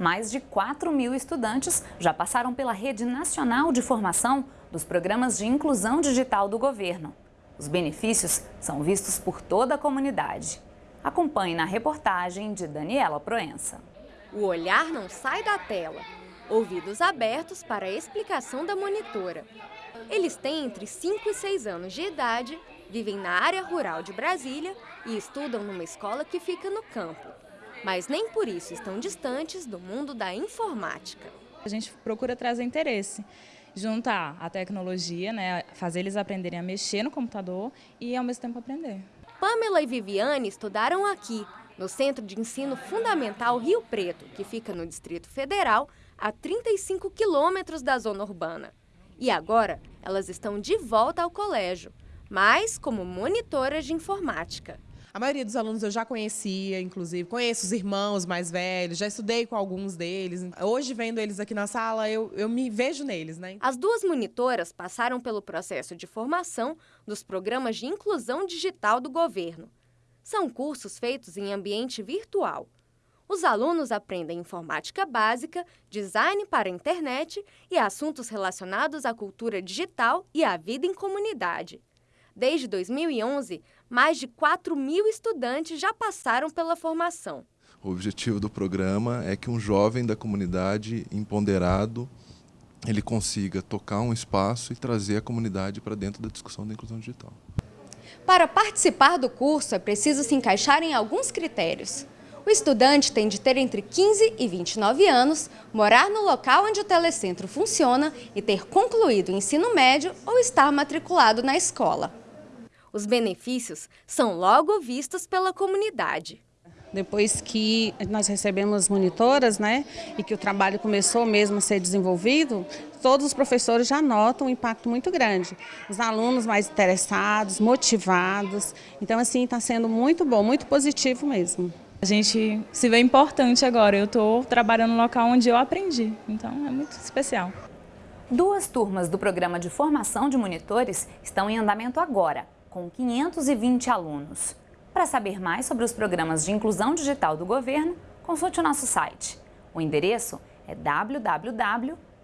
mais de 4 mil estudantes já passaram pela Rede Nacional de Formação dos Programas de Inclusão Digital do Governo. Os benefícios são vistos por toda a comunidade. Acompanhe na reportagem de Daniela Proença. O olhar não sai da tela. Ouvidos abertos para a explicação da monitora. Eles têm entre 5 e 6 anos de idade, vivem na área rural de Brasília e estudam numa escola que fica no campo. Mas nem por isso estão distantes do mundo da informática. A gente procura trazer interesse juntar a tecnologia, né, fazer eles aprenderem a mexer no computador e ao mesmo tempo aprender. Pamela e Viviane estudaram aqui, no Centro de Ensino Fundamental Rio Preto, que fica no Distrito Federal, a 35 quilômetros da zona urbana. E agora, elas estão de volta ao colégio, mas como monitoras de informática. A maioria dos alunos eu já conhecia, inclusive, conheço os irmãos mais velhos, já estudei com alguns deles. Hoje, vendo eles aqui na sala, eu, eu me vejo neles, né? As duas monitoras passaram pelo processo de formação dos programas de inclusão digital do governo. São cursos feitos em ambiente virtual. Os alunos aprendem informática básica, design para a internet e assuntos relacionados à cultura digital e à vida em comunidade. Desde 2011, mais de 4 mil estudantes já passaram pela formação. O objetivo do programa é que um jovem da comunidade empoderado ele consiga tocar um espaço e trazer a comunidade para dentro da discussão da inclusão digital. Para participar do curso, é preciso se encaixar em alguns critérios. O estudante tem de ter entre 15 e 29 anos, morar no local onde o telecentro funciona e ter concluído o ensino médio ou estar matriculado na escola. Os benefícios são logo vistos pela comunidade. Depois que nós recebemos monitoras, né, e que o trabalho começou mesmo a ser desenvolvido, todos os professores já notam um impacto muito grande. Os alunos mais interessados, motivados. Então, assim, está sendo muito bom, muito positivo mesmo. A gente se vê importante agora. Eu estou trabalhando no local onde eu aprendi, então é muito especial. Duas turmas do programa de formação de monitores estão em andamento agora com 520 alunos. Para saber mais sobre os programas de inclusão digital do governo, consulte o nosso site. O endereço é www.mc.gov.br.